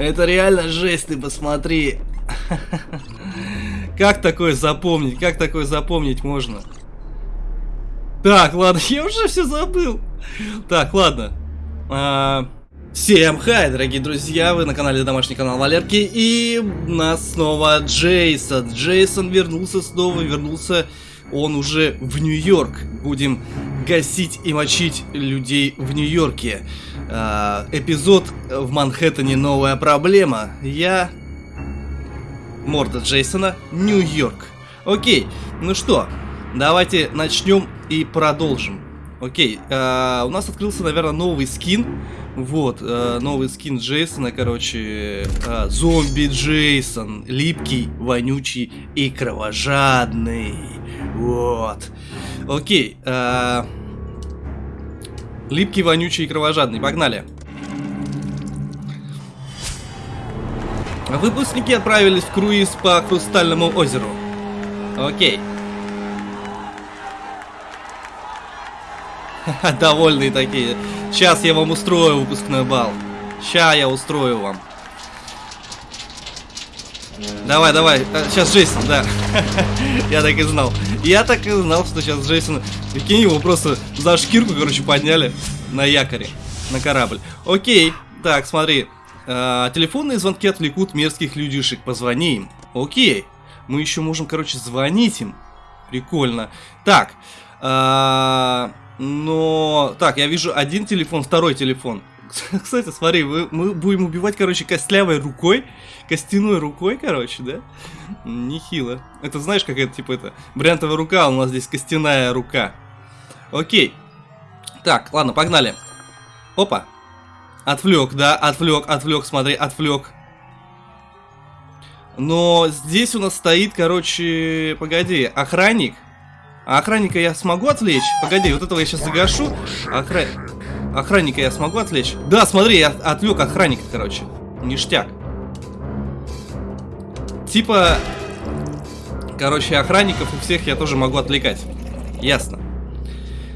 Это реально жесть, ты посмотри. Как такое запомнить? Как такое запомнить можно? Так, ладно, я уже все забыл. Так, ладно. А, всем хай, дорогие друзья, вы на канале Домашний канал Валерки, и у нас снова Джейсон. Джейсон вернулся снова, вернулся он уже в Нью-Йорк. Будем гасить и мочить людей в Нью-Йорке. А, эпизод в Манхэттене новая проблема. Я... Морда Джейсона, Нью-Йорк. Окей, ну что, давайте начнем и продолжим. Окей, э, у нас открылся, наверное, новый скин. Вот, э, новый скин Джейсона, короче, э, зомби Джейсон, липкий, вонючий и кровожадный. Вот. Окей, э, липкий, вонючий и кровожадный, погнали. Выпускники отправились в круиз по Хрустальному озеру. Окей. Довольные такие. Сейчас я вам устрою выпускной бал. Сейчас я устрою вам. Давай, давай. Сейчас э, Джейсон, да. я так и знал. Я так и знал, что сейчас Джейсон... Прикинь, его просто за шкирку, короче, подняли на якоре. На корабль. Окей. Так, смотри. А, телефонные звонки отвлекут мерзких людишек. Позвони им. Окей. Мы еще можем, короче, звонить им. Прикольно. Так. А, но... Так, я вижу один телефон, второй телефон. Кстати, смотри, мы, мы будем убивать, короче, костлявой рукой. Костяной рукой, короче, да? Нехило. Это знаешь, как это, типа, это... Брянтовая рука, у нас здесь костяная рука. Окей. Так, ладно, погнали. Опа. Отвлек, да, отвлек, отвлек, смотри, отвлек. Но здесь у нас стоит, короче, погоди, охранник. А охранника я смогу отвлечь? Погоди, вот этого я сейчас загашу. Охра... Охранника я смогу отвлечь? Да, смотри, я отвлек охранника, короче. Ништяк. Типа... Короче, охранников у всех я тоже могу отвлекать. Ясно.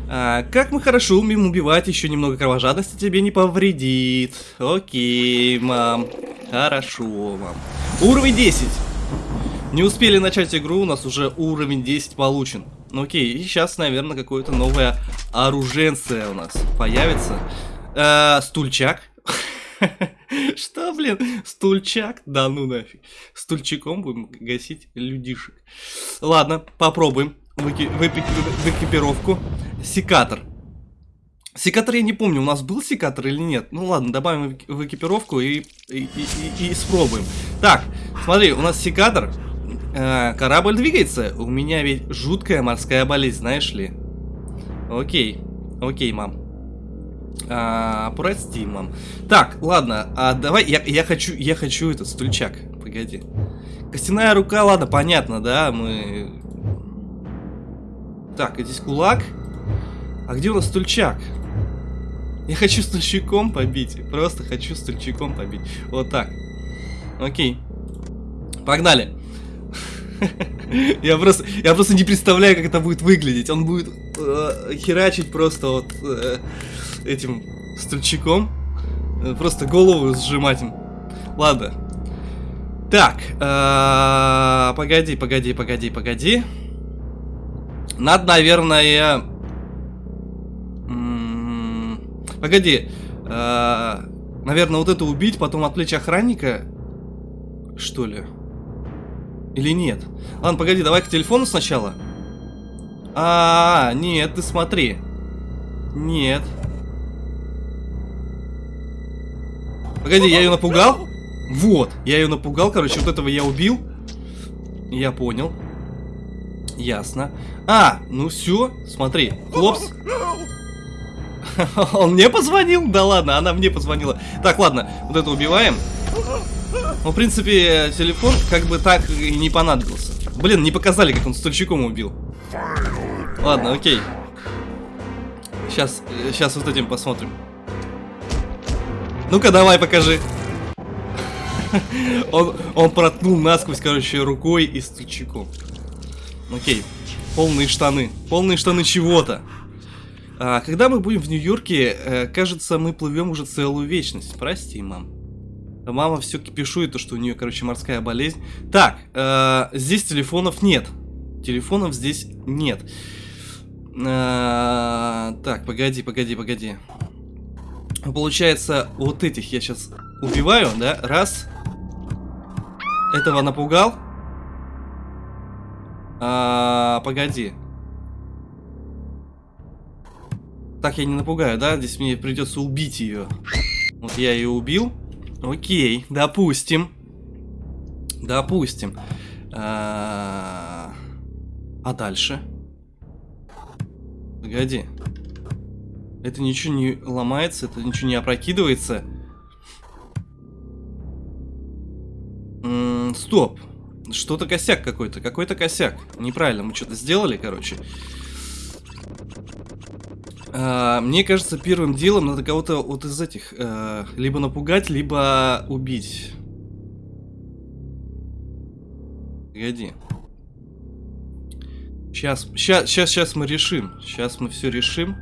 А, как мы хорошо умеем убивать, еще немного кровожадности тебе не повредит. Окей, мам. Хорошо, мам. Уровень 10. Не успели начать игру, у нас уже уровень 10 получен. Ну окей, и сейчас, наверное, какое-то новое оруженце у нас появится. Э, стульчак. Что, блин? Стульчак? Да ну нафиг. Стульчиком будем гасить людишек. Ладно, попробуем. Выки в экипировку. Секатор. Секатор я не помню, у нас был секатор или нет. Ну ладно, добавим в экипировку и, и, и, и, и спробуем. Так, смотри, у нас секатор. Э, корабль двигается. У меня ведь жуткая морская болезнь, знаешь ли. Окей. Окей, мам. А, прости, мам. Так, ладно, а давай, я, я хочу, я хочу этот стульчак. Погоди. Костяная рука, ладно, понятно, да, мы... Так, здесь кулак. А где у нас стульчак? Я хочу стульчиком побить. Просто хочу стульчиком побить. Вот так. Окей. Погнали. Я просто, я просто не представляю, как это будет выглядеть. Он будет э, херачить просто вот э, этим стульчиком. Э, просто голову сжимать им. Ладно. Так, э, погоди, погоди, погоди, погоди. Надо, наверное... Погоди. Э, наверное, вот это убить, потом отвлечь охранника. Что ли? Или нет? Ладно, погоди, давай к телефону сначала. А, -а, -а нет, ты смотри. Нет. Погоди, я ее напугал? Вот, я ее напугал, короче, вот этого я убил. Я понял. Ясно. А, ну все, смотри, хлопс. Он мне позвонил? Да ладно, она мне позвонила. Так, ладно, вот это убиваем. Ну, в принципе, телефон как бы так и не понадобился. Блин, не показали, как он стульчиком убил. Ладно, окей. Сейчас, сейчас вот этим посмотрим. Ну-ка, давай, покажи. он, он проткнул насквозь, короче, рукой и стульчиком. Окей. Полные штаны. Полные штаны чего-то. А, когда мы будем в Нью-Йорке, э, кажется, мы плывем уже целую вечность. Прости, мам. Мама все кипишует, то, что у нее, короче, морская болезнь. Так, э, здесь телефонов нет. Телефонов здесь нет. Э, так, погоди, погоди, погоди. Получается, вот этих я сейчас убиваю, да? Раз. Этого напугал. А, погоди. Так я не напугаю, да? Здесь мне придется убить ее. Вот я ее убил. Окей, допустим. Допустим. А, а дальше? Погоди. Это ничего не ломается, это ничего не опрокидывается. Стоп. Что-то косяк какой-то, какой-то косяк. Неправильно, мы что-то сделали, короче. А, мне кажется, первым делом надо кого-то вот из этих а, либо напугать, либо убить. Погоди. Сейчас, сейчас, сейчас, сейчас мы решим. Сейчас мы все решим.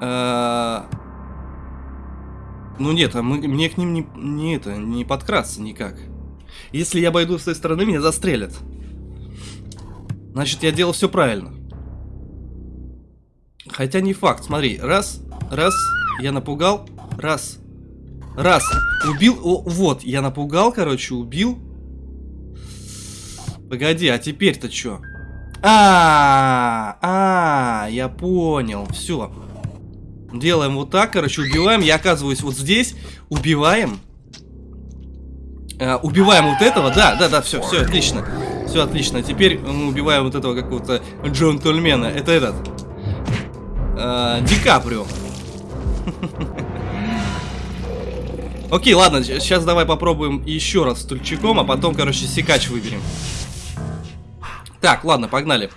А... Ну нет, а мы, мне к ним не, не это, не подкрасться никак. Если я обойду с той стороны, меня застрелят. Значит, я делал все правильно. Хотя не факт, смотри, раз, раз, я напугал, раз, раз, убил, о, вот, я напугал, короче, убил. Погоди, а теперь-то что? А, а, я понял, все. Делаем вот так, короче, убиваем, я оказываюсь вот здесь, убиваем. Э, убиваем вот этого, да, да, да, все, все, отлично. Все отлично. Теперь мы убиваем вот этого какого-то джентльмена. Это этот. Э, Ди Каприо. Окей, ладно, сейчас давай попробуем еще раз стульчиком, а потом, короче, секач выберем. Так, ладно, погнали.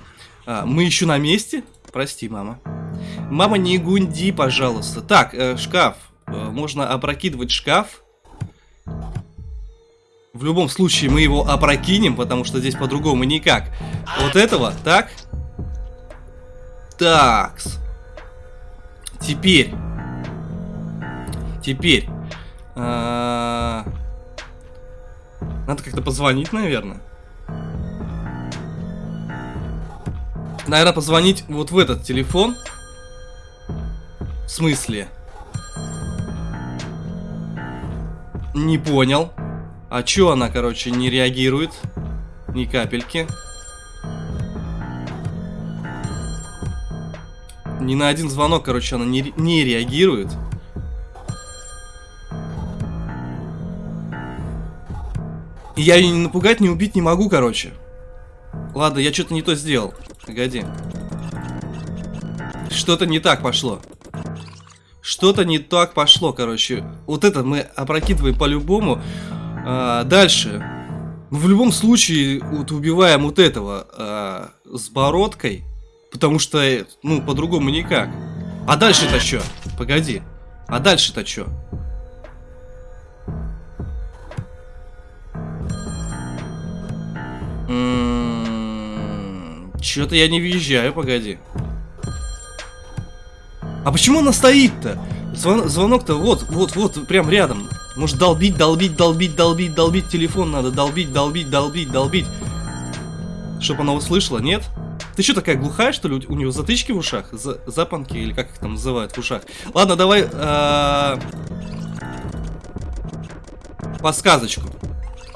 А, мы еще на месте? Прости, мама. Мама, не гунди, пожалуйста. Так, э, шкаф. Э, можно опрокидывать шкаф. В любом случае мы его опрокинем, потому что здесь по-другому никак. Вот этого, так. Такс. Теперь. Теперь. А Надо как-то позвонить, наверное. Наверное, позвонить вот в этот телефон. В смысле? Не понял. А чё она, короче, не реагирует? Ни капельки. Ни на один звонок, короче, она не, не реагирует. И я ее не напугать, не убить не могу, короче. Ладно, я что-то не то сделал. Погоди. Что-то не так пошло. Что-то не так пошло, короче. Вот это мы опрокидываем по-любому. А, дальше. В любом случае, вот убиваем вот этого а, с бородкой, потому что, ну, по-другому никак. А дальше-то что? Погоди. А дальше-то что? Что-то я не въезжаю, погоди. А почему она стоит-то? Звон Звонок-то вот, вот, вот, прям рядом. Может долбить, долбить, долбить, долбить, долбить телефон надо, долбить, долбить, долбить, долбить. Чтоб она услышала, нет? Ты что такая глухая, что ли? У него затычки в ушах? За запонки или как их там называют в ушах? Ладно, давай э подсказочку.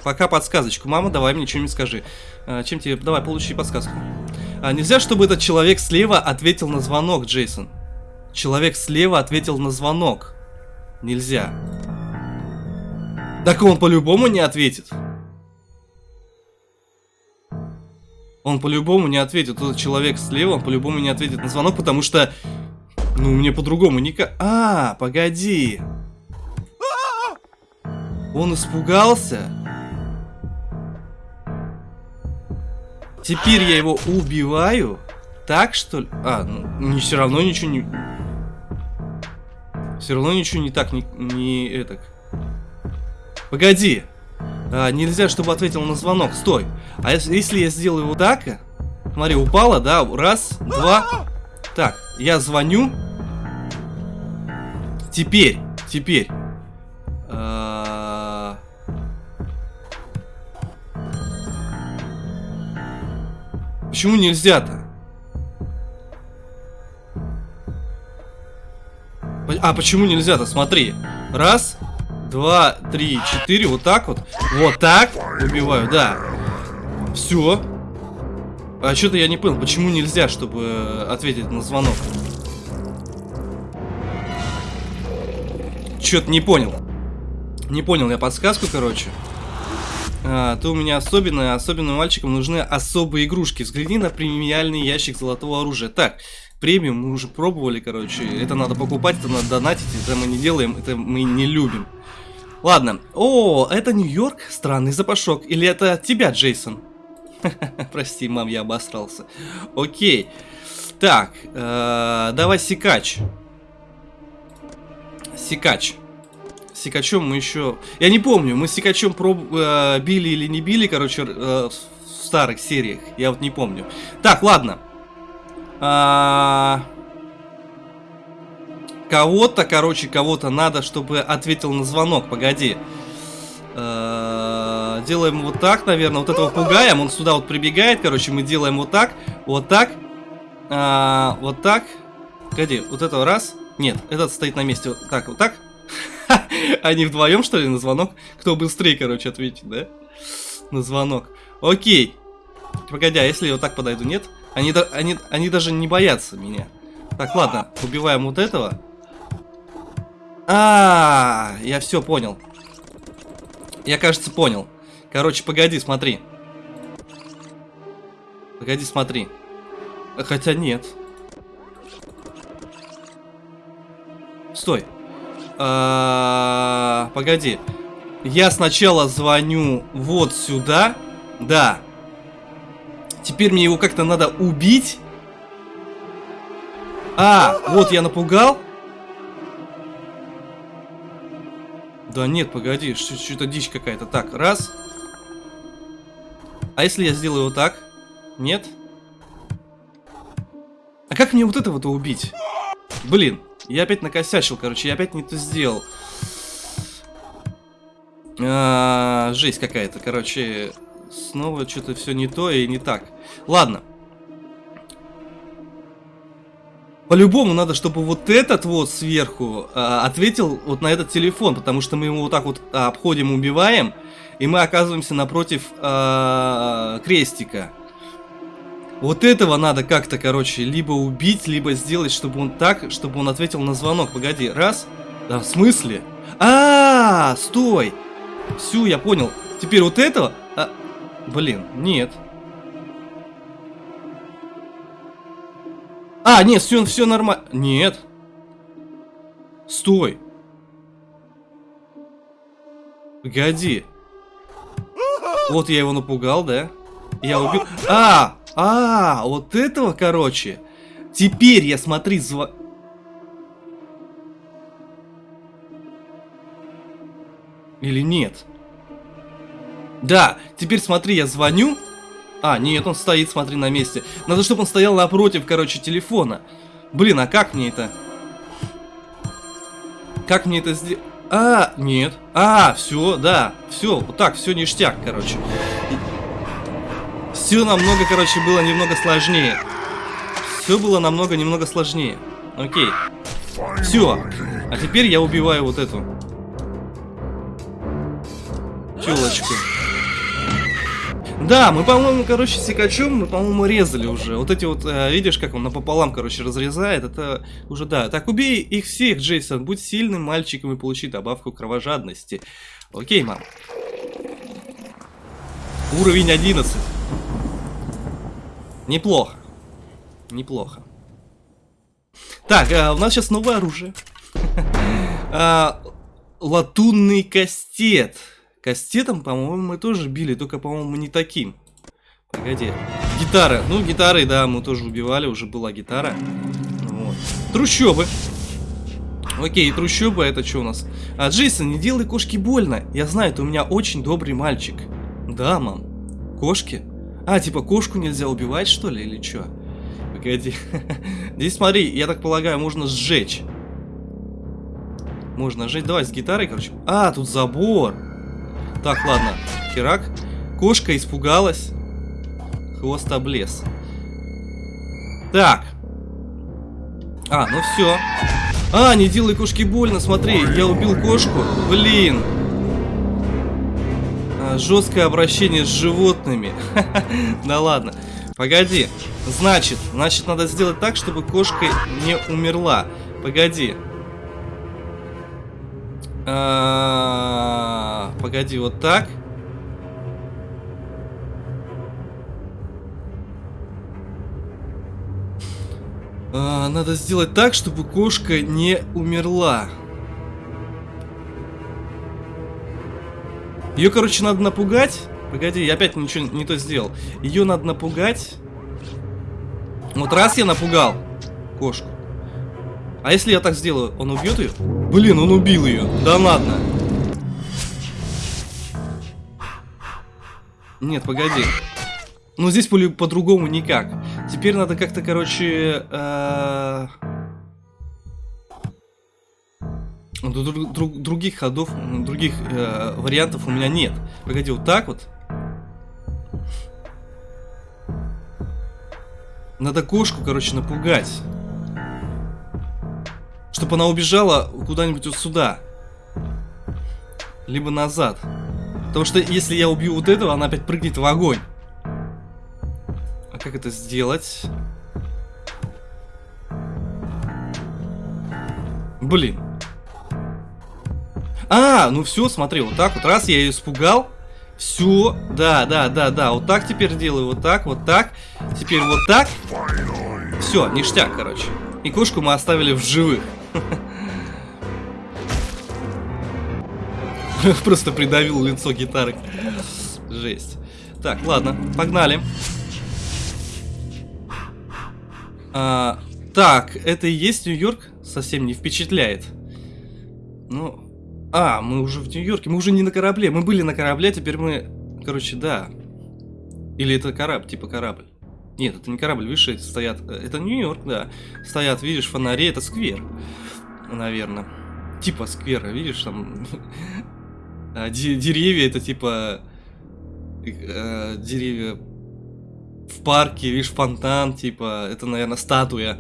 Пока подсказочку. Мама, давай мне что-нибудь скажи. Э, чем тебе... Давай, получи подсказку. А, нельзя, чтобы этот человек слева ответил на звонок, Джейсон. Человек слева ответил на звонок. Нельзя. Так он по-любому не ответит. Он по-любому не ответит. Тот человек слева, он по-любому не ответит на звонок, потому что... Ну, мне по-другому никак... А, погоди. Он испугался? Теперь я его убиваю? Так, что ли? А, ну, не, все равно ничего не... Все равно ничего не так, не, не этак. Погоди а, нельзя, чтобы ответил на звонок. Стой. А если, я сделаю вот так? Смотри, упала, да? Раз, два. Так, я звоню. Теперь, теперь. А... Почему нельзя-то? А почему нельзя-то? Смотри. Раз, два, три, четыре. Вот так вот. Вот так. Убиваю, да. Все. А что-то я не понял, почему нельзя, чтобы ответить на звонок. Что-то не понял. Не понял я подсказку, короче. А, ты у меня особенная, особенным мальчикам нужны особые игрушки. Взгляни на премиальный ящик золотого оружия. Так, премиум мы уже пробовали, короче. Это надо покупать, это надо донатить, это мы не делаем, это мы не любим. Ладно. О, это Нью-Йорк? Странный запашок. Или это от тебя, Джейсон? Прости, мам, я обосрался. Окей. Так, э, давай секач. Секач. Секачом мы еще... Я не помню, мы с Секачом проб... э, били или не били, короче, э, в старых сериях. Я вот не помню. Так, ладно. А... Кого-то, короче, кого-то надо, чтобы ответил на звонок. Погоди. А... Делаем вот так, наверное. Вот этого пугаем. Он сюда вот прибегает, короче. Мы делаем вот так. Вот так. А... Вот так. Погоди, вот этого раз. Нет, этот стоит на месте. Вот так, вот так. Они вдвоем, что ли, на звонок? Кто быстрее, короче, ответит, да? На звонок. Окей. Погоди, а если я вот так подойду? Нет? Они, они, они даже не боятся меня. Так, ладно, убиваем вот этого. А, -а, -а я все понял. Я, кажется, понял. Короче, погоди, смотри. Погоди, смотри. Хотя нет. Стой. А -а -а, погоди. Я сначала звоню вот сюда. Да. Теперь мне его как-то надо убить. А, вот я напугал. Да нет, погоди, что-то дичь какая-то. Так, раз. А если я сделаю вот так? Нет? А как мне вот этого-то убить? Блин, я опять накосячил, короче, я опять не то сделал. А, жесть какая-то, короче, снова что-то все не то и не так. Ладно. По-любому надо, чтобы вот этот вот сверху а, ответил вот на этот телефон, потому что мы его вот так вот а, обходим, убиваем, и мы оказываемся напротив а, крестика. Вот этого надо как-то, короче, либо убить, либо сделать, чтобы он так, чтобы он ответил на звонок. Погоди, раз. Да, в смысле? А, -а, -а стой. Всю, я понял. Теперь вот этого... А, блин, нет. А, нет, все, все нормально. Нет. Стой. Погоди. Вот я его напугал, да? Я убил... А, а, вот этого, короче. Теперь я, смотри, зва... Или нет? Да, теперь смотри, я звоню. А, нет, он стоит, смотри, на месте. Надо, чтобы он стоял напротив, короче, телефона. Блин, а как мне это? Как мне это сделать? А, нет. А, все, да. Все, вот так, все ништяк, короче. Все намного, короче, было немного сложнее. Все было намного, немного сложнее. Окей. Все. А теперь я убиваю вот эту. Тёлочку. Да, мы, по-моему, короче, секачом, мы, по-моему, резали уже. Вот эти вот, э, видишь, как он напополам, короче, разрезает. Это уже, да. Так, убей их всех, Джейсон. Будь сильным мальчиком и получи добавку кровожадности. Окей, мам. Уровень 11. Неплохо. Неплохо. Так, а, у нас сейчас новое оружие. а, латунный кастет. Кастетом, по-моему, мы тоже били, только, по-моему, не таким. Погоди. Гитара. Ну, гитары, да, мы тоже убивали, уже была гитара. Вот. Трущобы. Окей, трущобы, это что у нас? А, Джейсон, не делай кошки больно. Я знаю, ты у меня очень добрый мальчик. Да, мам. Кошки? А, типа кошку нельзя убивать, что ли, или что? Погоди. Здесь, смотри, я так полагаю, можно сжечь. Можно сжечь. Давай с гитарой, короче. А, тут забор. Так, ладно. Херак. Кошка испугалась. Хвост облез. Так. А, ну все. А, не делай кошке больно, смотри, я убил кошку. Блин. А, жесткое обращение с животными. Да ладно. Погоди. Значит, значит, надо сделать так, чтобы кошка не умерла. Погоди. А, погоди, вот так. А, надо сделать так, чтобы кошка не умерла. Ее, короче, надо напугать. Погоди, я опять ничего не то сделал. Ее надо напугать. Вот раз я напугал кошку. А если я так сделаю, он убьет ее? Блин, он убил ее. Да ладно. Нет, погоди. Ну, здесь по-другому никак. Теперь надо как-то, короче... Э друг, друг, других ходов, других э, вариантов у меня нет. Погоди, вот так вот. Надо кошку, короче, напугать. Чтобы она убежала куда-нибудь вот сюда. Либо назад. Потому что если я убью вот этого, она опять прыгнет в огонь. А как это сделать? Блин. А, ну все, смотри, вот так вот. Раз я ее испугал. Все, да, да, да, да. Вот так теперь делаю, вот так, вот так. Теперь вот так. Все, ништяк, короче. И кошку мы оставили в живых. Просто придавил лицо гитары. Жесть. Так, ладно, погнали. А, так, это и есть Нью-Йорк? Совсем не впечатляет. Ну, а, мы уже в Нью-Йорке, мы уже не на корабле. Мы были на корабле, теперь мы... Короче, да. Или это корабль, типа корабль. Нет, это не корабль, видишь, стоят... Э, это Нью-Йорк, да. Стоят, видишь, фонари, это сквер. Наверное. Типа сквера, видишь, там... А, деревья, это типа... Э, деревья в парке, видишь, фонтан, типа... Это, наверное, статуя.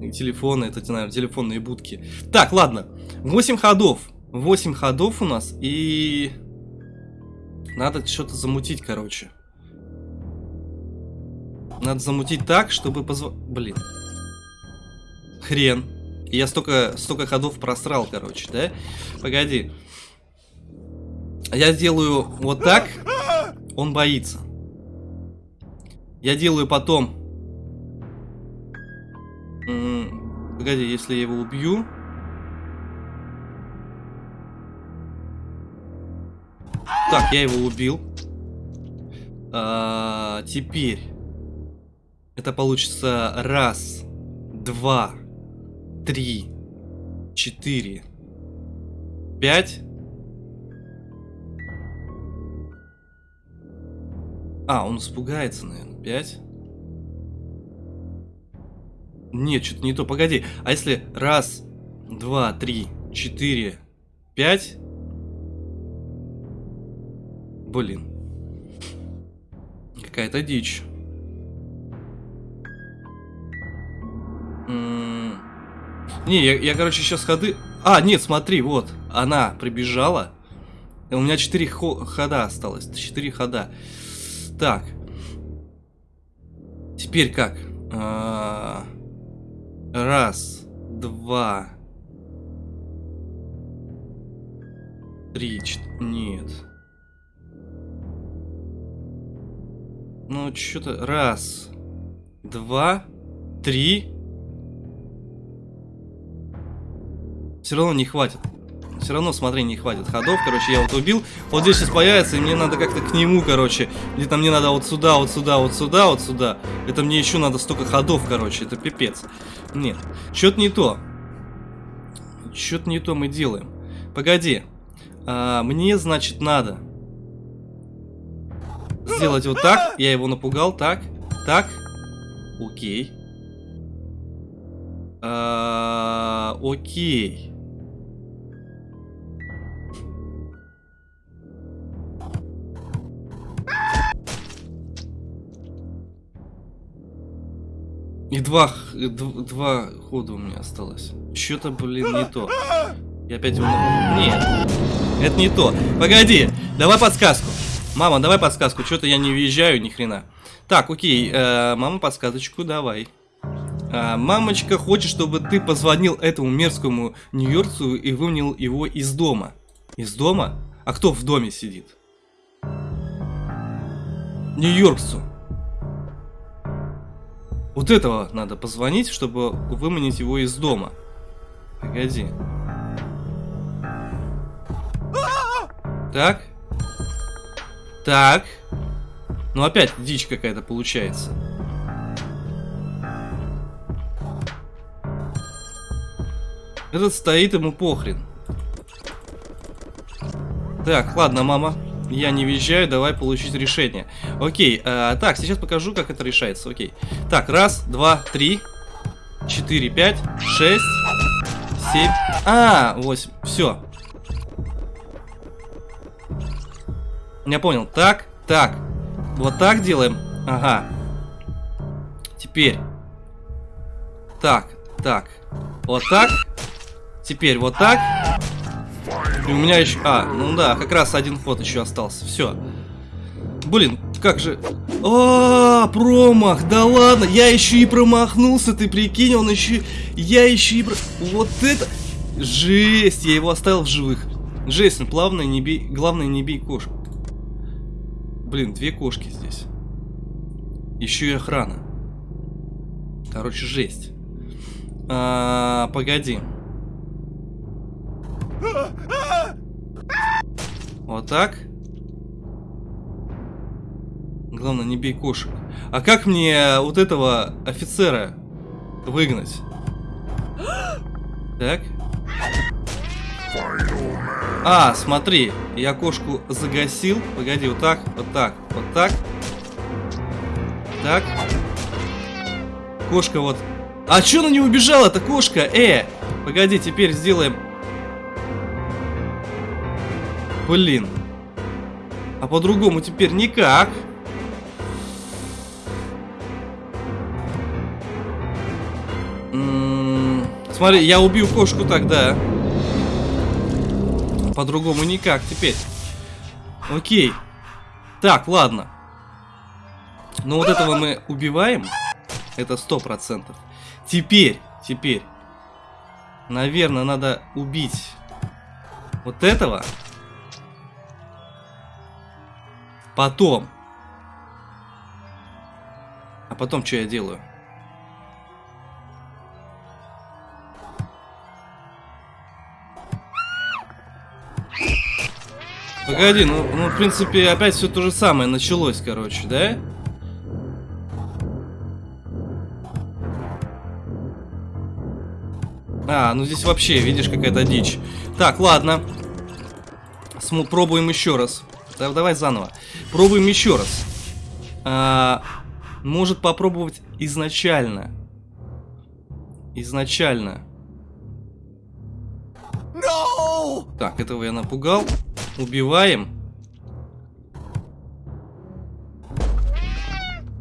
И телефоны, это, наверное, телефонные будки. Так, ладно. 8 ходов. 8 ходов у нас, и... Надо что-то замутить, короче. Надо замутить так, чтобы позв... Блин. Хрен. Я столько, столько ходов просрал, короче, да? Погоди. Я делаю вот так. Он боится. Я делаю потом... Погоди, если я его убью... Так, я его убил. А, теперь. Это получится раз, два, три, четыре, пять. А, он испугается, наверное. Пять. Нет, что-то не то. Погоди. А если раз, два, три, четыре, пять... Блин. Какая-то дичь. Не, я, я, короче, сейчас ходы... А, нет, смотри, вот. Она прибежала. У меня 4 хо хода осталось. 4 хода. Так. Теперь как? А раз, два, три. Нет. Ну, что-то... Раз, два, три. Все равно не хватит. Все равно, смотри, не хватит ходов. Короче, я вот убил. Вот здесь сейчас появится, и мне надо как-то к нему, короче. Где-то мне надо вот сюда, вот сюда, вот сюда, вот сюда. Это мне еще надо столько ходов, короче. Это пипец. Нет. Что-то не то. Что-то не то мы делаем. Погоди. А, мне, значит, надо сделать вот так. Я его напугал. Так, так. Окей. А, окей. И два, два хода у меня осталось. Что-то, блин, не то. Я опять его... Нет, это не то. Погоди, давай подсказку. Мама, давай подсказку. Что-то я не въезжаю ни хрена. Так, окей, э, мама, подсказочку давай. А, мамочка хочет, чтобы ты позвонил этому мерзкому нью-йоркцу и выманил его из дома. Из дома? А кто в доме сидит? Нью-йоркцу. Вот этого надо позвонить, чтобы выманить его из дома. Погоди. Так. Так. Ну опять дичь какая-то получается. Этот стоит, ему похрен. Так, ладно, мама. Я не въезжаю, давай получить решение. Окей, э, так, сейчас покажу, как это решается. Окей. Так, раз, два, три, четыре, пять, шесть, семь. А, восемь. Все. Я понял. Так, так. Вот так делаем. Ага. Теперь. Так, так. Вот так. Теперь вот так. И у меня еще... А, ну да, как раз один ход еще остался. Все. Блин, как же... А, промах, да ладно, я еще и промахнулся, ты прикинь, он еще... Я еще и... Вот это... Жесть, я его оставил в живых. Жесть, ну плавно не бей... Главное, не бей кошку. Блин, две кошки здесь. Еще и охрана. Короче, жесть. А, погоди. Вот так. Главное, не бей кошек. А как мне вот этого офицера выгнать? Так. А, смотри, я кошку загасил. Погоди, вот так, вот так, вот так. Так. Кошка вот. А чё она не убежала, эта кошка? Э, погоди, теперь сделаем Блин. А по-другому теперь никак. Смотри, я убью кошку тогда. По-другому никак теперь. Окей. Так, ладно. Ну вот этого мы убиваем. Это сто процентов. Теперь, теперь. Наверное, надо убить вот этого. Потом. А потом что я делаю? Погоди, ну, ну, в принципе, опять все то же самое началось, короче, да? А, ну здесь вообще, видишь, какая-то дичь. Так, ладно. См пробуем еще раз. Давай заново. Пробуем еще раз. А, может попробовать изначально. Изначально. No! Так, этого я напугал. Убиваем.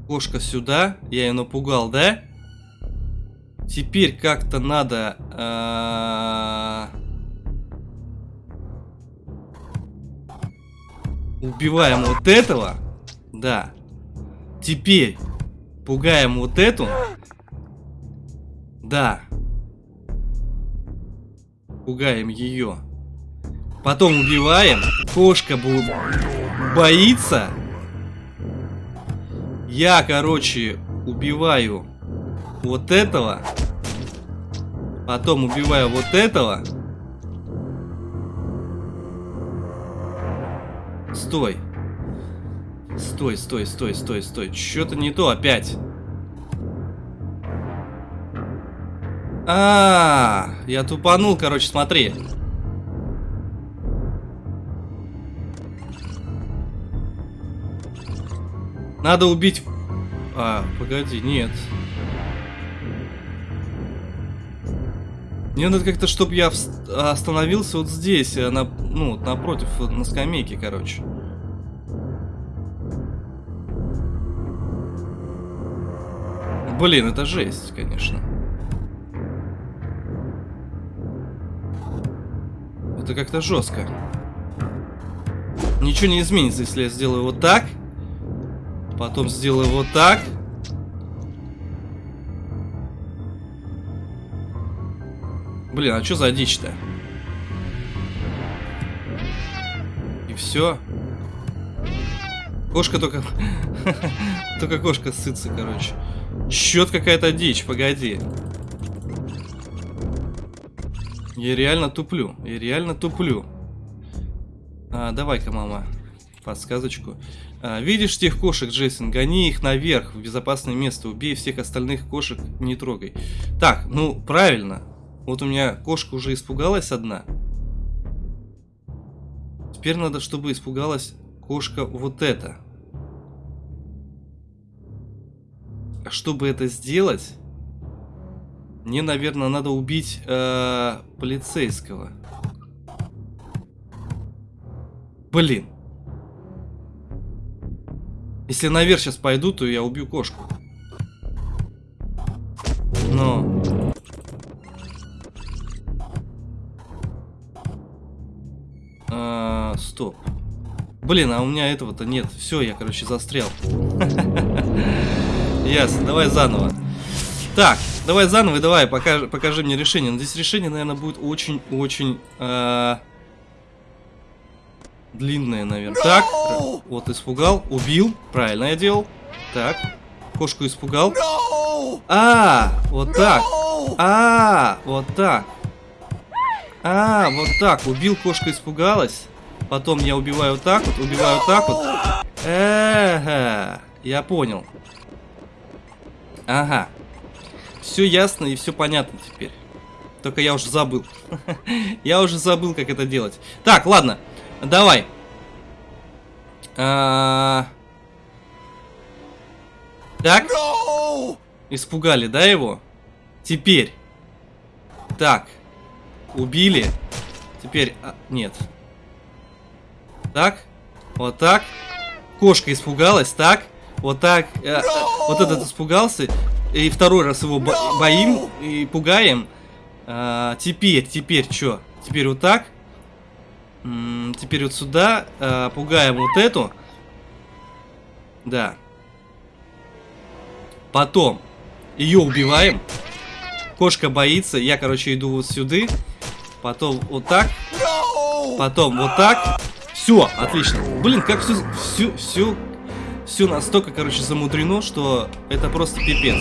Кошка сюда. Я ее напугал, да? Теперь как-то надо... А... Убиваем вот этого. Да. Теперь пугаем вот эту. Да. Пугаем ее. Потом убиваем. Кошка боится. Я, короче, убиваю вот этого. Потом убиваю вот этого. Стой. Стой, стой, стой, стой, стой. Что-то не то опять. А, -а, а, я тупанул, короче, смотри. Надо убить... А, погоди, нет. Мне надо как-то, чтобы я остановился вот здесь, э, на, ну, напротив, на скамейке, короче. Блин, это жесть, конечно. Это как-то жестко. Ничего не изменится, если я сделаю вот так. Потом сделаю вот так. Блин, а что за дичь-то? И все. Кошка только... только кошка сытся, короче. Счет какая-то дичь, погоди. Я реально туплю. Я реально туплю. А, Давай-ка, мама, подсказочку. А, видишь тех кошек, Джейсон? Гони их наверх, в безопасное место. Убей всех остальных кошек, не трогай. Так, ну, правильно. Вот у меня кошка уже испугалась одна. Теперь надо, чтобы испугалась кошка вот эта. А чтобы это сделать, мне, наверное, надо убить э, полицейского. Блин. Если наверх сейчас пойду, то я убью кошку. Но... стоп. Блин, а у меня этого-то нет. Все, я, короче, застрял. Ясно, давай заново. Так, давай заново, давай, покажи, покажи мне решение. Но здесь решение, наверное, будет очень-очень... Э, длинное, наверное. Так, вот испугал, убил. Правильно я делал. Так, кошку испугал. А, вот так. А, вот так. А, вот так. Убил, кошка испугалась. Потом я убиваю вот так вот, убиваю вот так вот. Эха, я понял. Ага. Все ясно и все понятно теперь. Только я уже забыл. я уже забыл, как это делать. Так, ладно. Давай. А... Так. Испугали, да, его? Теперь. Так. Убили. Теперь... А, нет. Так. Вот так. Кошка испугалась. Так. Вот так. Э, э, вот этот испугался. И второй раз его бо боим и пугаем. А, теперь, теперь что? Теперь вот так. М -м, теперь вот сюда. А, пугаем вот эту. Да. Потом ее убиваем. Кошка боится. Я, короче, иду вот сюда. Потом вот так. Потом вот так. Все, отлично. Блин, как все, все, все, все настолько, короче, замудрено, что это просто пипец.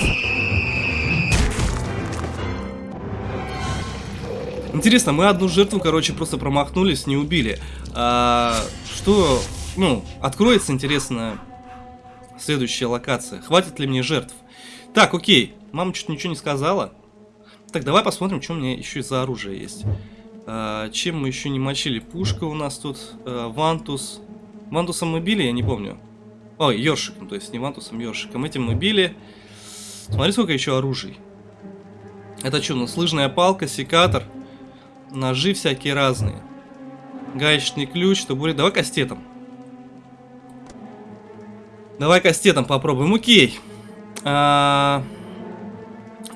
Интересно, мы одну жертву, короче, просто промахнулись, не убили. А, что, ну, откроется, интересно, следующая локация. Хватит ли мне жертв? Так, окей. Мама что-то ничего не сказала. Так, давай посмотрим, что у меня еще за оружие есть. А, чем мы еще не мочили? Пушка у нас тут. А, вантус. Вантусом мы били, я не помню. Ой, ёршиком, то есть не вантусом, ёршиком. Этим мы били. Смотри, сколько еще оружий. Это что, у нас лыжная палка, секатор, ножи всякие разные. Гаечный ключ, табурет. Давай кастетом. Давай кастетом попробуем. Окей. А,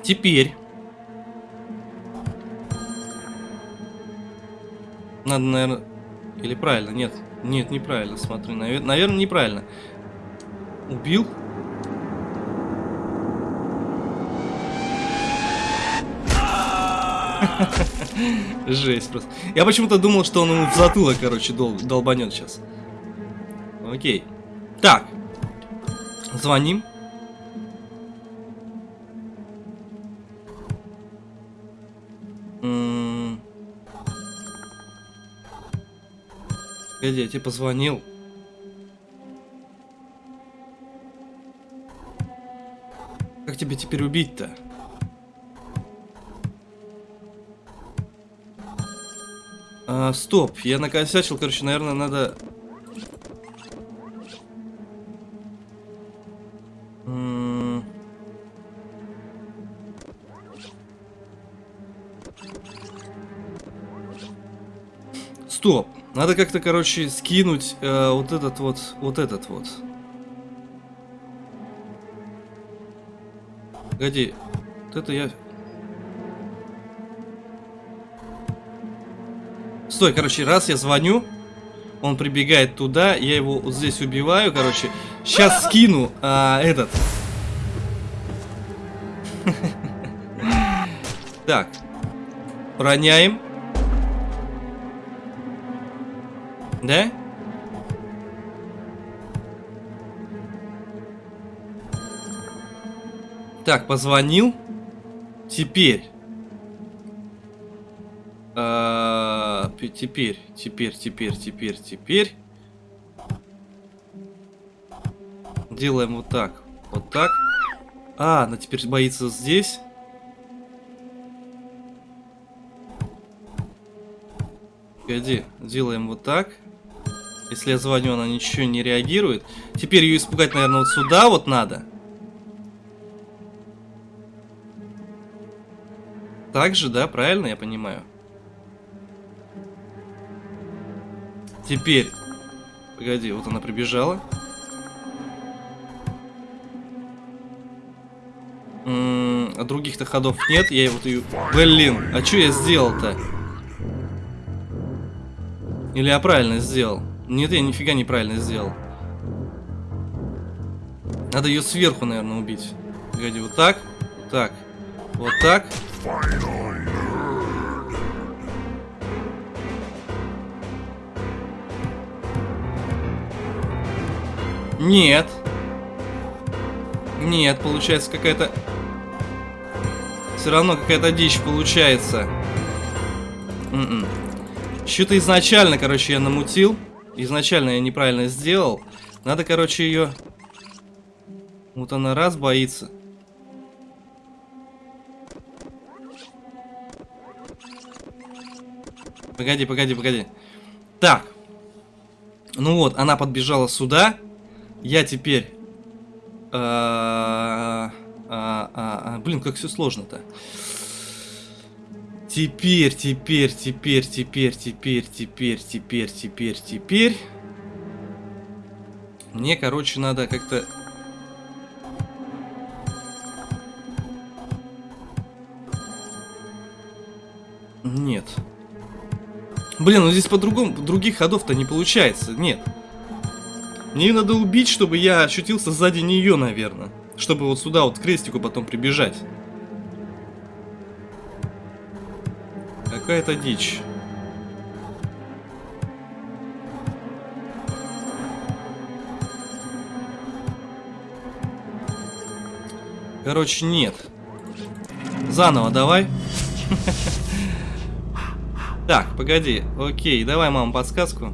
теперь Надо, наверное... Или правильно? Нет. Нет, неправильно, смотри. Навер... Наверное, неправильно. Убил? Жесть просто. Я почему-то думал, что он ему в затылок, короче, дол долбанет сейчас. Окей. Так. Звоним. Погоди, я тебе позвонил. Как тебе теперь убить-то? А, стоп, я накосячил, короче, наверное, надо... Стоп. Надо как-то, короче, скинуть э, вот этот вот, вот этот вот. Погоди. Вот это я... Стой, короче, раз я звоню, он прибегает туда, я его вот здесь убиваю, короче. Сейчас скину а, этот. Так. Роняем. Да? Так, позвонил. Теперь. А, теперь, теперь, теперь, теперь, теперь. Делаем вот так. Вот так. А, она теперь боится здесь. Погоди, делаем вот так. Если я звоню, она ничего не реагирует. Теперь ее испугать, наверное, вот сюда вот надо. Так же, да? Правильно я понимаю? Теперь. Погоди, вот она прибежала. М -м, а других-то ходов нет. Я вот ее... Блин, а что я сделал-то? Или я правильно сделал? Нет, я нифига неправильно сделал. Надо ее сверху, наверное, убить. Погоди, вот так. Так. Вот так. Нет. Нет, получается какая-то... Все равно какая-то дичь получается. М-м. Что-то изначально, короче, я намутил. Изначально я неправильно сделал. Надо, короче, ее... Вот она раз боится. Погоди, погоди, погоди. Так. Ну вот, она подбежала сюда. Я теперь... А, а, а, блин, как все сложно-то. Теперь, теперь, теперь, теперь, теперь, теперь, теперь, теперь, теперь. Мне, короче, надо как-то... Нет. Блин, ну здесь по-другому, других ходов-то не получается. Нет. Мне надо убить, чтобы я ощутился сзади нее, наверное. Чтобы вот сюда вот к крестику потом прибежать. Какая-то дичь. Короче, нет. Заново давай. Так, погоди. Окей, давай, мама, подсказку.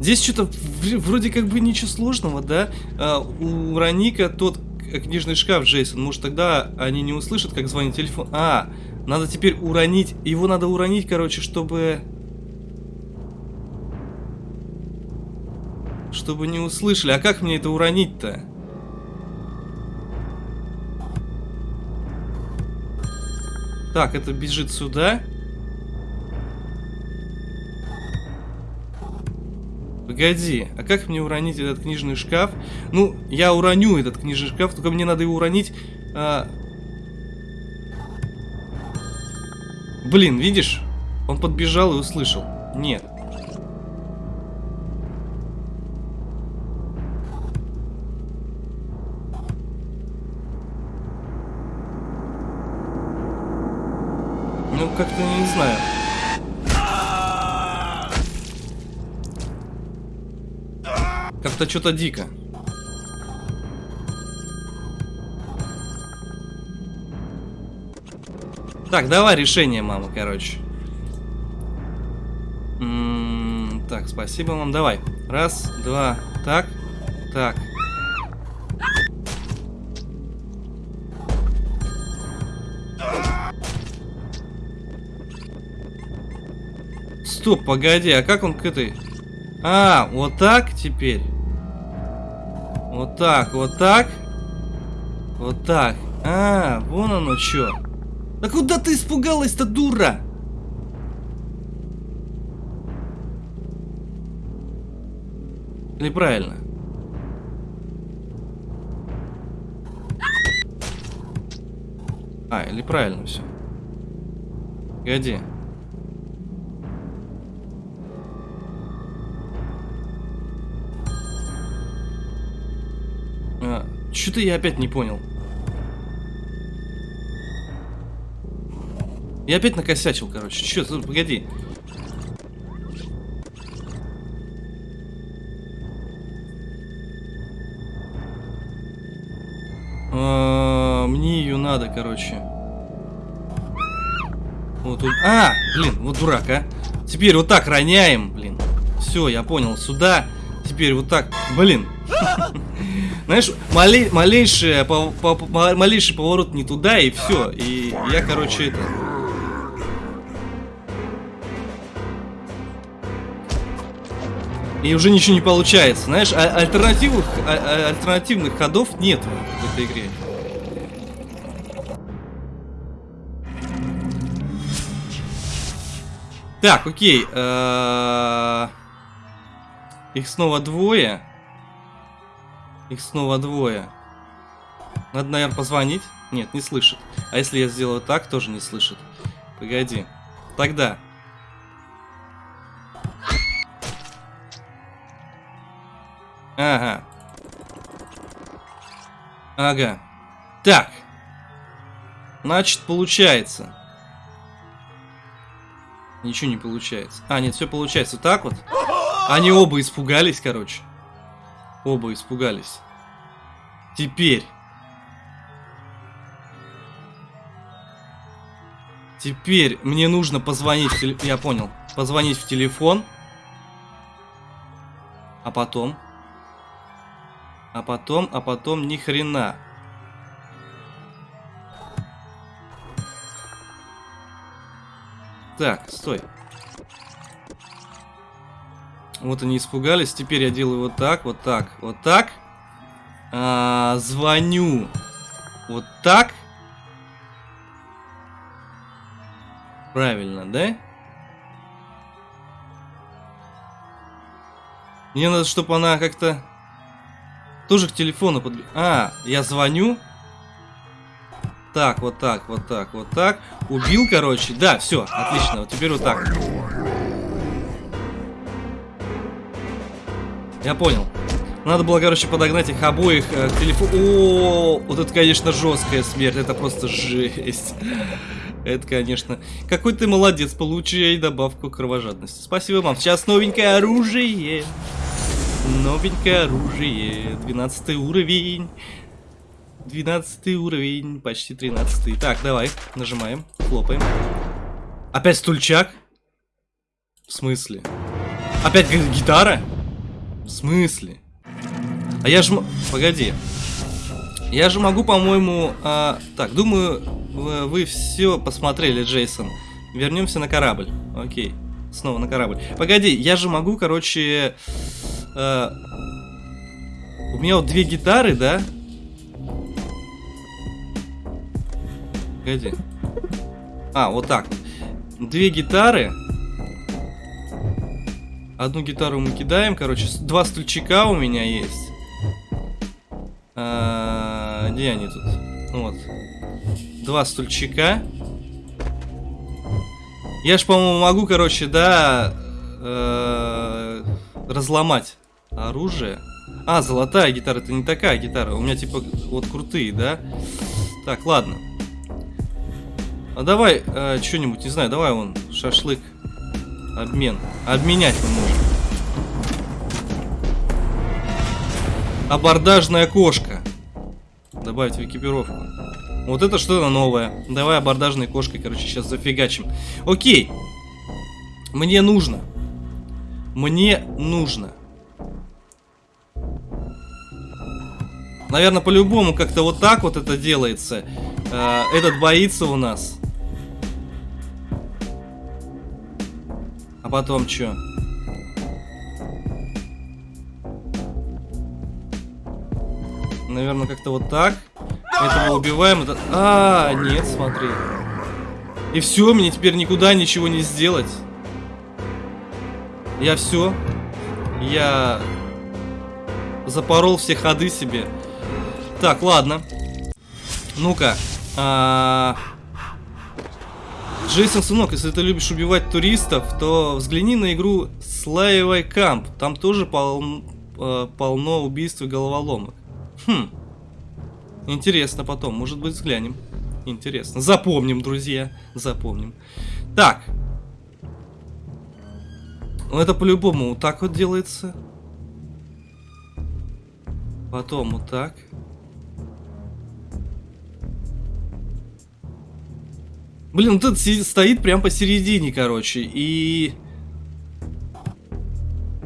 Здесь что-то вроде как бы ничего сложного, да? А, у Раника тот книжный шкаф, Джейсон. Может, тогда они не услышат, как звонит телефон. А, надо теперь уронить. Его надо уронить, короче, чтобы... Чтобы не услышали. А как мне это уронить-то? Так, это бежит сюда. Погоди, а как мне уронить этот книжный шкаф? Ну, я уроню этот книжный шкаф, только мне надо его уронить... А, Блин, видишь? Он подбежал и услышал. Нет. Ну, как-то не знаю. Как-то что-то дико. Так, давай решение, мама, короче. Так, спасибо вам. Давай. Раз, два, так, так. Стоп, погоди, а как он к этой... А, вот так теперь? Вот так, вот так? Вот так. А, вон оно что. Да куда ты испугалась-то, дура? Или правильно? А, или правильно все. Погоди. А, Что-то я опять не понял. Я опять накосячил, короче. Че, погоди. А, мне ее надо, короче. Вот тут. А, блин, вот дурак, а. Теперь вот так роняем, блин. Все, я понял. Сюда. Теперь вот так. Блин. Знаешь, малей, малейший, по, по, малейший поворот не туда, и все. И я, короче, это... И уже ничего не получается. Знаешь, а альтернативных, а а альтернативных ходов нет в этой игре. Так, окей. Э, их снова двое. Их снова двое. Надо, наверное, позвонить. Нет, не слышит. А если я сделаю так, тоже не слышит. Погоди. Тогда. Ага. Ага. Так. Значит, получается. Ничего не получается. А, нет, все получается так вот. Они оба испугались, короче. Оба испугались. Теперь. Теперь мне нужно позвонить в телефон. Я понял. Позвонить в телефон. А потом. А потом, а потом ни хрена. Так, стой. Вот они испугались. Теперь я делаю вот так, вот так, вот так. А, звоню. Вот так. Правильно, да? Мне надо, чтобы она как-то... Тоже к телефону под... А, я звоню. Так, вот так, вот так, вот так. Убил, короче. Да, все, отлично. Вот теперь вот так. Я понял. Надо было, короче, подогнать их обоих э, к телефону. О, вот это, конечно, жесткая смерть. Это просто жесть. Это, конечно. Какой ты молодец, получай добавку кровожадности. Спасибо вам. Сейчас новенькое оружие. Новенькое оружие. 12 уровень. 12 уровень. Почти 13. Так, давай. Нажимаем. Хлопаем. Опять стульчак? В смысле? Опять гитара? В смысле? А я же... Погоди. Я же могу, по-моему... А... Так, думаю, вы, вы все посмотрели, Джейсон. Вернемся на корабль. Окей. Снова на корабль. Погоди, я же могу, короче... А... У меня вот две гитары, да? Погоди. А, вот так. Две гитары. Одну гитару мы кидаем, короче. Два стульчика у меня есть. А, где они тут? Вот. Два стульчика. Я ж, по-моему, могу, короче, да, э, разломать оружие. А, золотая гитара, это не такая гитара. У меня, типа, вот крутые, да? Так, ладно. А давай э, что-нибудь, не знаю, давай вон, шашлык. Обмен. Обменять мы можем. Абордажная кошка. Добавить в экипировку. Вот это что-то новое. Давай абордажной кошкой, короче, сейчас зафигачим. Окей. Мне нужно. Мне нужно. Наверное, по-любому как-то вот так вот это делается. Э, этот боится у нас. А потом что? Наверное, как-то вот так. Этого убиваем. Это... А, нет, смотри. И все, мне теперь никуда ничего не сделать. Я все. Я запорол все ходы себе. Так, ладно. Ну-ка. А... Джейсон, сынок, если ты любишь убивать туристов, то взгляни на игру Slayaway Camp. Там тоже пол... э, полно убийств и головоломок. Хм. Интересно потом, может быть, взглянем. Интересно. Запомним, друзья. Запомним. Так. Ну, это по-любому вот так вот делается. Потом вот так. Блин, этот стоит прям посередине, короче, и...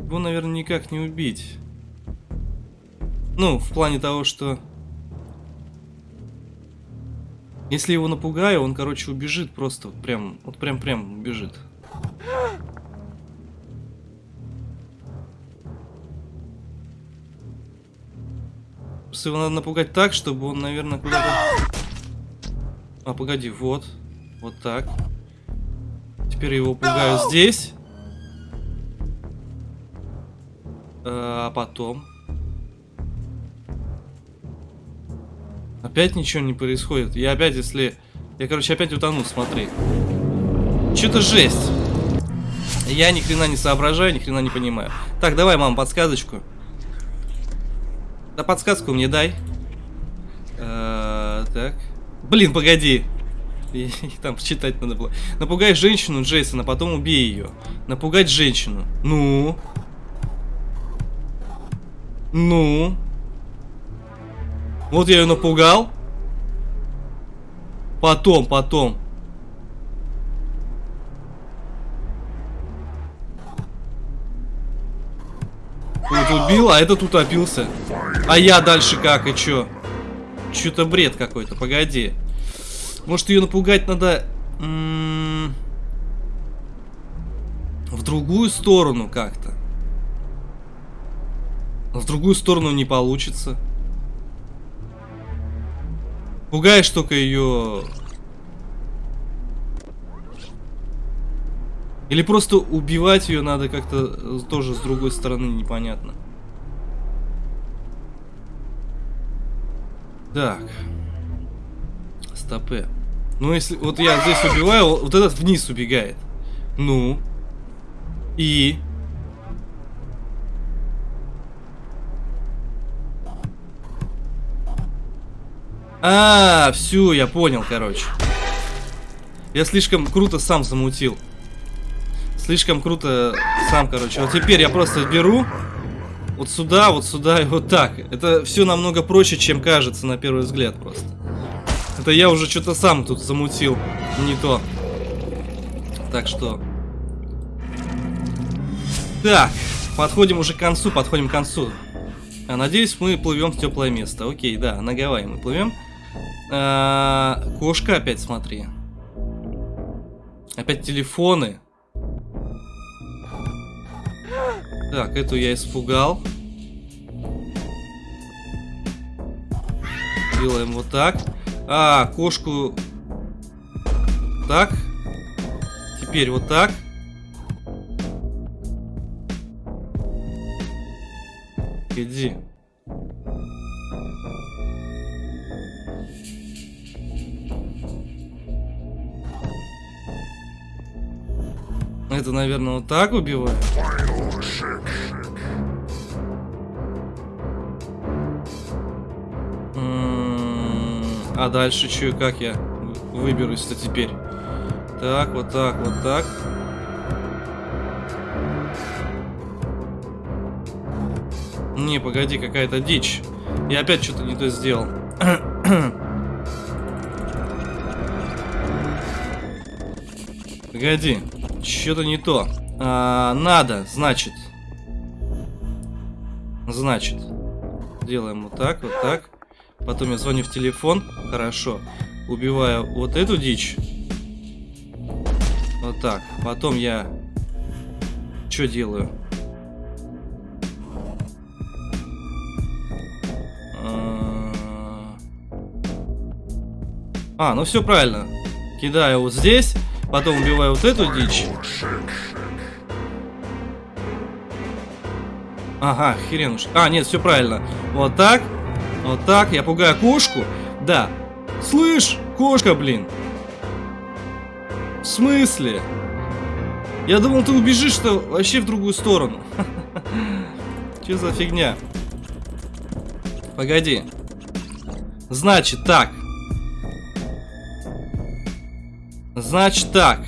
Его, наверное, никак не убить. Ну, в плане того, что... Если его напугаю, он, короче, убежит просто. Вот прям, вот прям-прям убежит. Его надо напугать так, чтобы он, наверное, куда-то... А, погоди, вот. Вот так. Теперь его пугаю здесь. А потом... Опять ничего не происходит. Я опять, если... Я, короче, опять утону, смотри. Что-то жесть. Я ни хрена не соображаю, ни хрена не понимаю. Так, давай, мам, подсказочку. Да подсказку мне дай. А, так. Блин, погоди. Там читать надо было. Напугай женщину Джейсона, потом убей ее. Напугать женщину. Ну. Ну. Вот я ее напугал. Потом, потом. Вот убил, а этот утопился. А я дальше как, и чё? Чё-то бред какой-то, погоди. Может ее напугать надо... в другую сторону как-то. В другую сторону не получится. Пугаешь только ее... Или просто убивать ее надо как-то тоже с другой стороны, непонятно. Так. Стопы. Ну, если... Вот я здесь убиваю, вот этот вниз убегает. Ну. И... А, все, я понял, короче. Я слишком круто сам замутил. Слишком круто сам, короче. Вот теперь я просто беру вот сюда, вот сюда и вот так. Это все намного проще, чем кажется на первый взгляд просто. Это я уже что-то сам тут замутил. Не то. Так что... Так, подходим уже к концу, подходим к концу. А, надеюсь, мы плывем в теплое место. Окей, да, на Гавайи мы плывем. А, кошка опять, смотри. Опять телефоны. Так, эту я испугал. Делаем вот так. А, кошку... Так. Теперь вот так. Иди. Это, наверное, вот так убивает. А дальше и как я выберусь-то теперь? Так, вот так, вот так. Не, погоди, какая-то дичь. Я опять что-то не то сделал. Погоди. Что-то не то. А, надо, значит. Значит. Делаем вот так, вот так. Потом я звоню в телефон. Хорошо. Убиваю вот эту дичь. Вот так. Потом я... Что делаю? А, ну все правильно. Кидаю вот здесь. Потом убиваю вот эту дичь. Ага, хрен уж. А, нет, все правильно. Вот так. Вот так. Я пугаю кошку. Да. Слышь, кошка, блин. В смысле? Я думал, ты убежишь-то вообще в другую сторону. Че за фигня? Погоди. Значит так. Значит так.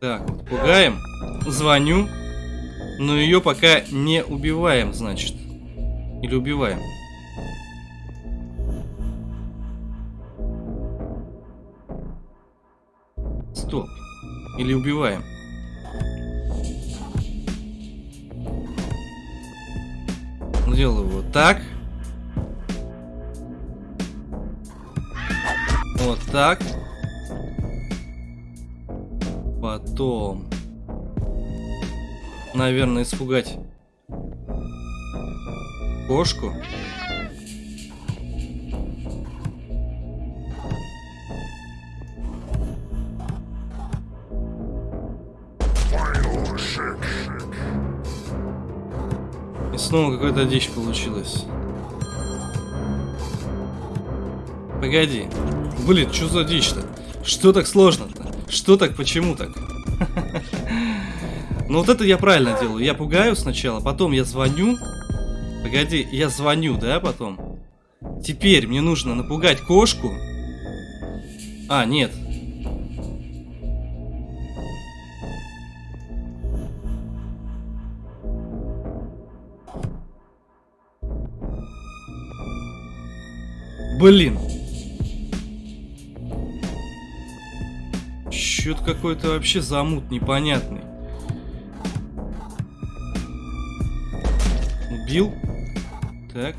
Так, пугаем. Звоню. Но ее пока не убиваем, значит. Или убиваем. Стоп. Или убиваем. Делаю вот так. Вот так. Потом... Наверное, испугать кошку. И снова какая-то дичь получилась. Погоди. Блин, что за дичь-то? Что так сложно-то? Что так, почему так? Ну вот это я правильно делаю. Я пугаю сначала, потом я звоню. Погоди, я звоню, да, потом? Теперь мне нужно напугать кошку. А, нет. Блин. Что-то какой-то вообще замут непонятный. Убил. Так.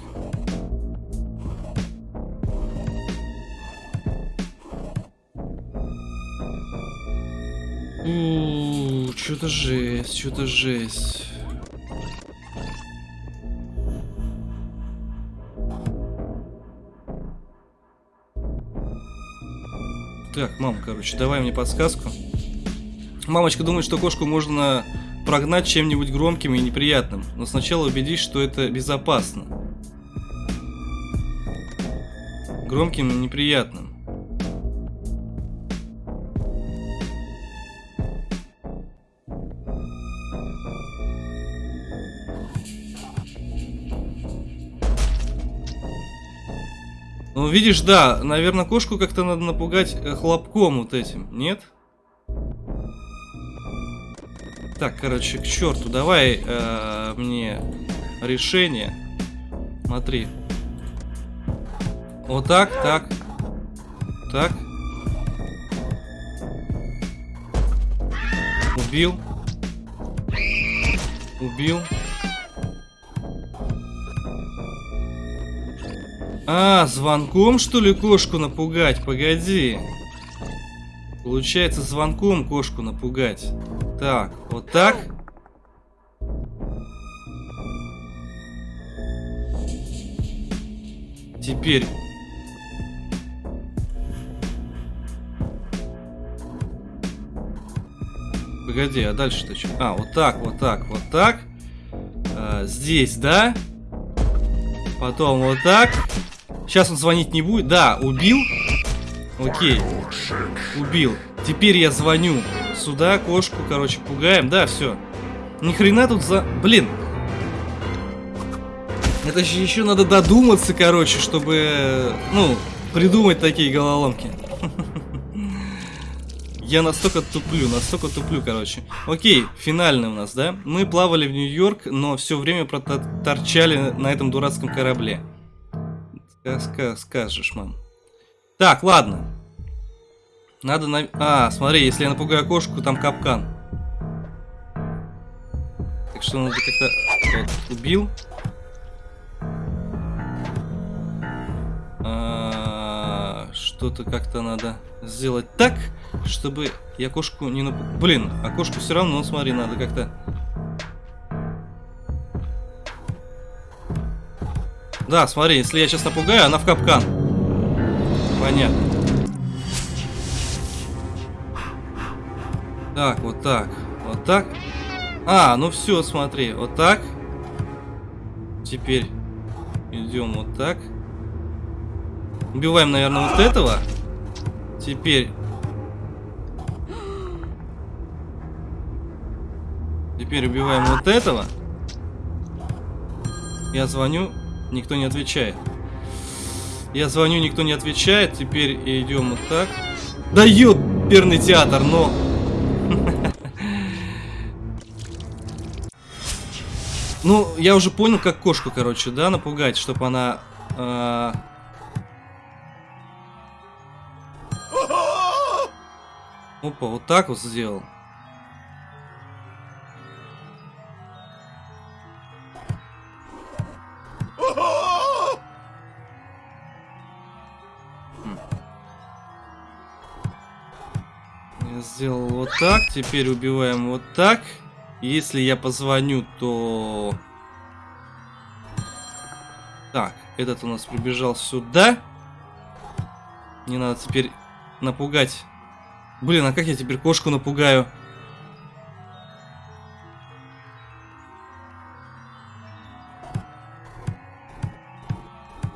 Что-то жесть, что-то жесть. Так, мам, короче, давай мне подсказку. Мамочка думает, что кошку можно прогнать чем-нибудь громким и неприятным, но сначала убедись, что это безопасно. Громким и неприятным. Ну, видишь, да, наверное, кошку как-то надо напугать э, хлопком вот этим, нет? Так, короче, к черту, давай э, мне решение. Смотри. Вот так, так. Так. Убил. Убил. А, звонком, что ли, кошку напугать? Погоди. Получается, звонком кошку напугать. Так, вот так. Теперь... Погоди, а дальше-то что? А, вот так, вот так, вот так. А, здесь, да? Потом вот так. Сейчас он звонить не будет. Да, убил. Окей. Убил. Теперь я звоню сюда, кошку, короче, пугаем. Да, все. Ни хрена тут за... Блин. Это же еще надо додуматься, короче, чтобы, ну, придумать такие головоломки. Я настолько туплю, настолько туплю, короче. Окей, финальный у нас, да? Мы плавали в Нью-Йорк, но все время проторчали на этом дурацком корабле. Скажешь, мам. Так, ладно. Надо на... А, смотри, если я напугаю кошку, там капкан. Так что надо как-то... Вот, убил. А, Что-то как-то надо сделать так, чтобы я кошку не напугал. Блин, а кошку все равно, смотри, надо как-то... Да, смотри, если я сейчас напугаю, она в капкан. Понятно. Так, вот так. Вот так. А, ну все, смотри. Вот так. Теперь идем вот так. Убиваем, наверное, вот этого. Теперь... Теперь убиваем вот этого. Я звоню, никто не отвечает. Я звоню, никто не отвечает. Теперь идем вот так. Да ёперный театр, но... Ну, я уже понял, как кошку, короче, да, напугать, чтобы она... Э... Опа, вот так вот сделал. Я сделал вот так, теперь убиваем вот так. Если я позвоню, то... Так, этот у нас прибежал сюда. Не надо теперь напугать. Блин, а как я теперь кошку напугаю?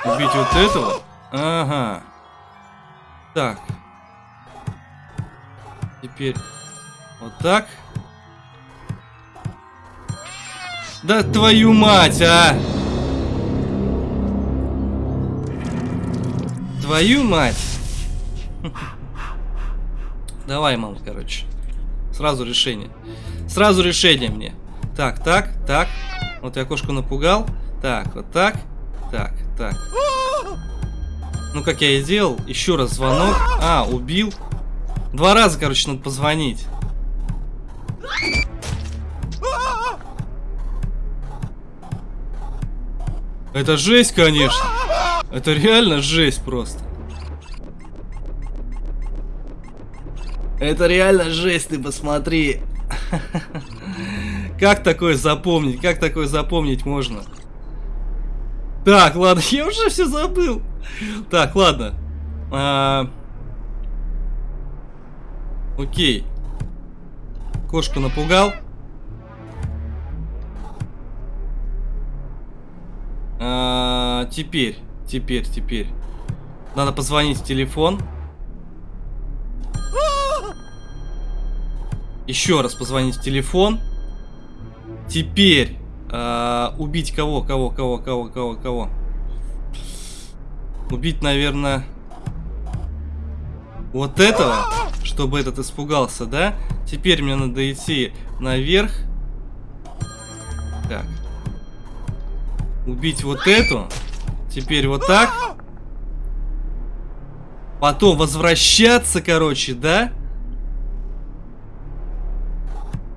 Убить вот этого? Ага. Так. Теперь вот так. Да твою мать, а! Твою мать! Давай, мам, короче. Сразу решение. Сразу решение мне. Так, так, так. Вот я кошку напугал. Так, вот так. Так, так. Ну, как я и делал. Еще раз звонок. А, убил. Два раза, короче, надо позвонить. Это жесть, конечно. Это реально жесть просто. Это реально жесть, ты посмотри. Как такое запомнить? Как такое запомнить можно? Так, ладно, я уже все забыл. Так, ладно. А... Окей. Кошку напугал. А, теперь, теперь, теперь. Надо позвонить в телефон. Еще раз позвонить в телефон. Теперь а, убить кого, кого, кого, кого, кого, кого. Убить, наверное, вот этого, чтобы этот испугался, да? Теперь мне надо идти наверх. Так. Убить вот эту. Теперь вот так. Потом возвращаться, короче, да?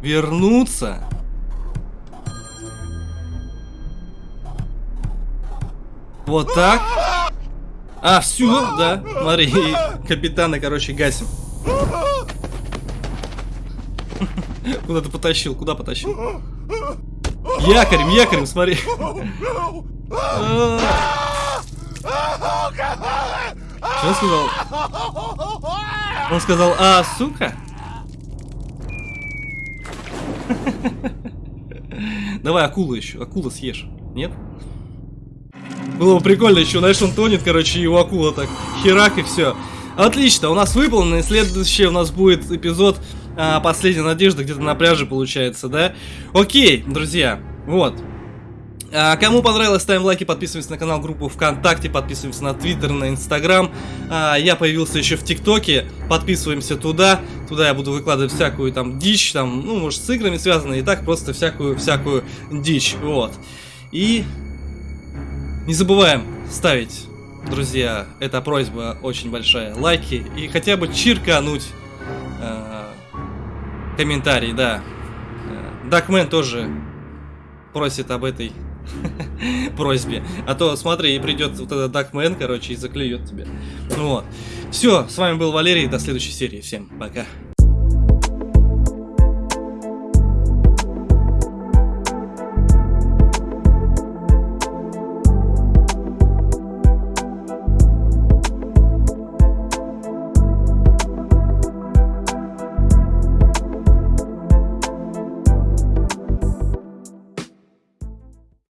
Вернуться. Вот так. А, все, да. Смотри, капитана, короче, гасим. Куда ты потащил? Куда потащил? Якорем, якорем, смотри. Что сказал? Он сказал, а, сука? Давай акулу еще, акула съешь. Нет? Было бы прикольно еще, знаешь, он тонет, короче, у акула так херак и все. Отлично, у нас выполнено, и следующий у нас будет эпизод а, «Последняя надежда», где-то на пляже получается, да? Окей, друзья, вот. А, кому понравилось, ставим лайки, подписываемся на канал, группу ВКонтакте, подписываемся на Твиттер, на Инстаграм. А, я появился еще в ТикТоке, подписываемся туда. Туда я буду выкладывать всякую там дичь, там, ну, может, с играми связано, и так просто всякую-всякую дичь, вот. И не забываем ставить, друзья, это просьба очень большая, лайки и хотя бы чиркануть э, комментарий, да. Дакмен тоже просит об этой просьбе. А то, смотри, и придет вот этот Дакмен, короче, и заклюет тебя. Вот. Все, с вами был Валерий, до следующей серии. Всем пока.